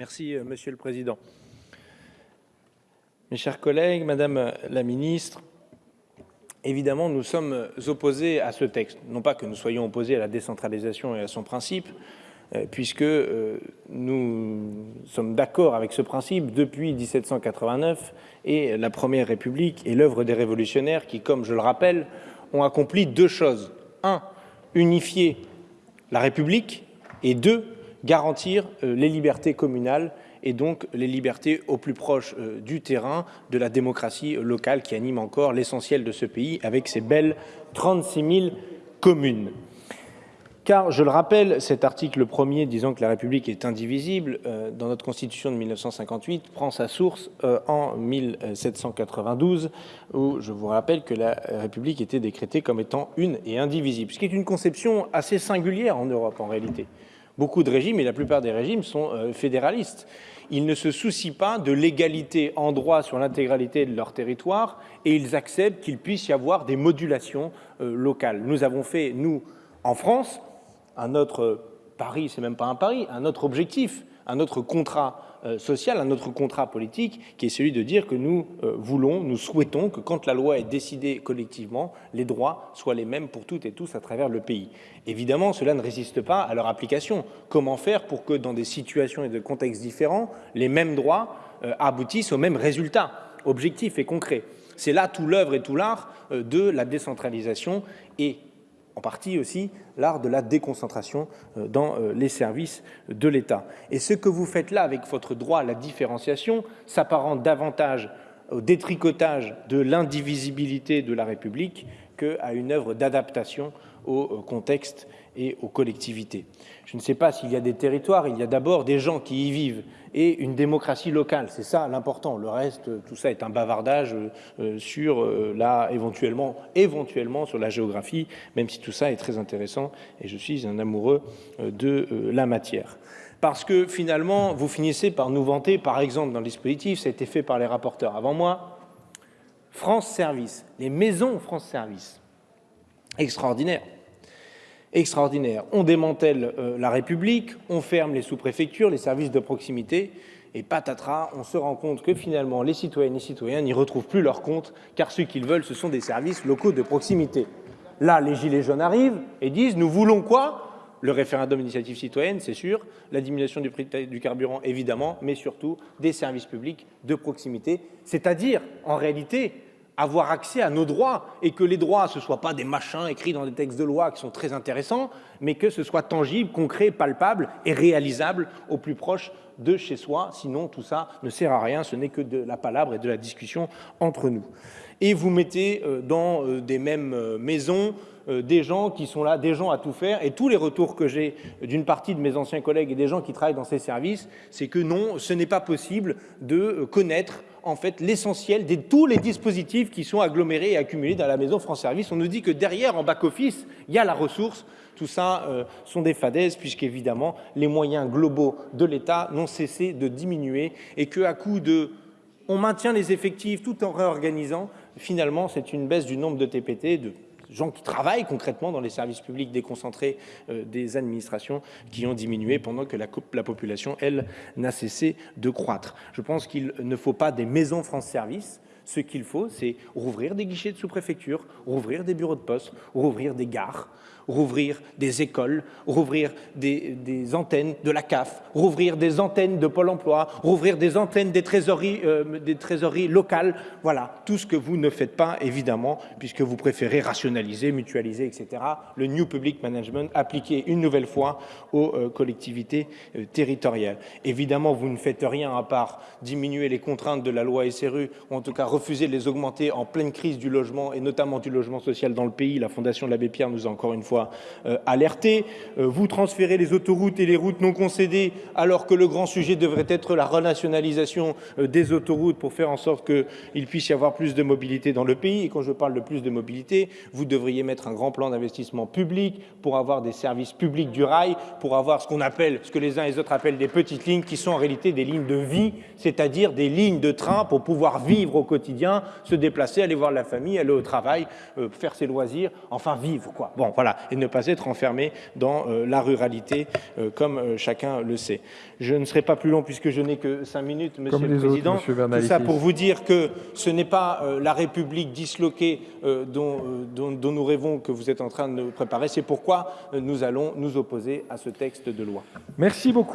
Merci, euh, Monsieur le Président. Mes chers collègues, Madame la Ministre, évidemment, nous sommes opposés à ce texte. Non pas que nous soyons opposés à la décentralisation et à son principe, euh, puisque euh, nous sommes d'accord avec ce principe depuis 1789 et la Première République et l'œuvre des révolutionnaires qui, comme je le rappelle, ont accompli deux choses. Un, unifier la République et deux, garantir euh, les libertés communales et donc les libertés au plus proche du terrain de la démocratie locale qui anime encore l'essentiel de ce pays avec ses belles 36 000 communes. Car, je le rappelle, cet article premier disant que la République est indivisible euh, dans notre Constitution de 1958 prend sa source euh, en 1792 où je vous rappelle que la République était décrétée comme étant une et indivisible, ce qui est une conception assez singulière en Europe en réalité. Beaucoup de régimes, et la plupart des régimes, sont euh, fédéralistes. Ils ne se soucient pas de l'égalité en droit sur l'intégralité de leur territoire et ils acceptent qu'il puisse y avoir des modulations locales. Nous avons fait, nous, en France, un autre pari, c'est même pas un pari, un autre objectif, un autre contrat euh, social, un autre contrat politique, qui est celui de dire que nous euh, voulons, nous souhaitons que quand la loi est décidée collectivement, les droits soient les mêmes pour toutes et tous à travers le pays. Évidemment, cela ne résiste pas à leur application. Comment faire pour que dans des situations et de contextes différents, les mêmes droits euh, aboutissent aux mêmes résultats objectifs et concrets? C'est là tout l'œuvre et tout l'art de la décentralisation et en partie aussi l'art de la déconcentration euh, dans euh, les services de l'État. Et ce que vous faites là avec votre droit à la différenciation s'apparente davantage au détricotage de l'indivisibilité de la République qu'à une œuvre d'adaptation au euh, contexte et aux collectivités. Je ne sais pas s'il y a des territoires, il y a d'abord des gens qui y vivent et une démocratie locale, c'est ça l'important. Le reste, tout ça est un bavardage euh, sur euh, là éventuellement, éventuellement sur la géographie, même si tout ça est très intéressant et je suis un amoureux de la matière parce que finalement, vous finissez par nous vanter, par exemple, dans le dispositif, ça a été fait par les rapporteurs avant moi, France Service, les maisons France Service, extraordinaire extraordinaire. On démantèle euh, la République, on ferme les sous-préfectures, les services de proximité, et patatras, on se rend compte que finalement les citoyennes et citoyens n'y retrouvent plus leur compte, car ce qu'ils veulent, ce sont des services locaux de proximité. Là, les Gilets jaunes arrivent et disent « nous voulons quoi ?» Le référendum d'initiative citoyenne, c'est sûr, la diminution du prix du carburant, évidemment, mais surtout des services publics de proximité, c'est-à-dire, en réalité, avoir accès à nos droits et que les droits, ne soient pas des machins écrits dans des textes de loi qui sont très intéressants, mais que ce soit tangible, concret, palpable et réalisable au plus proche de chez soi. Sinon, tout ça ne sert à rien, ce n'est que de la palabre et de la discussion entre nous. Et vous mettez euh, dans euh, des mêmes euh, maisons des gens qui sont là, des gens à tout faire. Et tous les retours que j'ai d'une partie de mes anciens collègues et des gens qui travaillent dans ces services, c'est que non, ce n'est pas possible de connaître en fait l'essentiel de tous les dispositifs qui sont agglomérés et accumulés dans la maison France Service. On nous dit que derrière, en back-office, il y a la ressource. Tout ça euh, sont des fadaises puisqu'évidemment, les moyens globaux de l'État n'ont cessé de diminuer et qu'à coup de on maintient les effectifs tout en réorganisant, finalement, c'est une baisse du nombre de TPT, de gens qui travaillent concrètement dans les services publics déconcentrés euh, des administrations qui ont diminué pendant que la, la population, elle, n'a cessé de croître. Je pense qu'il ne faut pas des maisons France Service, ce qu'il faut, c'est rouvrir des guichets de sous-préfecture, rouvrir des bureaux de poste, rouvrir des gares, rouvrir des écoles, rouvrir des, antennes de la CAF, rouvrir des antennes de Pôle emploi, rouvrir des antennes des trésoreries, euh, des trésoreries locales. Voilà, tout ce que vous ne faites pas, évidemment, puisque vous préférez rationaliser, mutualiser, etc. Le New Public Management appliqué une nouvelle fois aux euh, collectivités euh, territoriales. Évidemment, vous ne faites rien à part diminuer les contraintes de la loi SRU, ou en tout cas refuser de les augmenter en pleine crise du logement, et notamment du logement social dans le pays. La Fondation de l'Abbé Pierre nous a encore une fois euh, alerté. Euh, vous transférez les autoroutes et les routes non concédées alors que le grand sujet devrait être la renationalisation euh, des autoroutes pour faire en sorte qu'il puisse y avoir plus de mobilité dans le pays. Et quand je parle de plus de mobilité, vous devriez mettre un grand plan d'investissement public pour avoir des services publics du rail, pour avoir ce qu'on appelle, ce que les uns et les autres appellent des petites lignes qui sont en réalité des lignes de vie, c'est-à-dire des lignes de train pour pouvoir vivre au quotidien quotidien, se déplacer, aller voir la famille, aller au travail, euh, faire ses loisirs, enfin vivre, quoi. Bon, voilà, et ne pas être enfermé dans euh, la ruralité, euh, comme chacun le sait. Je ne serai pas plus long puisque je n'ai que cinq minutes, Monsieur le Président. Tout ça pour vous dire que ce n'est pas la République disloquée dont, dont, dont, nous rêvons que vous êtes en train de préparer. C'est pourquoi nous allons nous opposer à ce texte de loi. Merci beaucoup.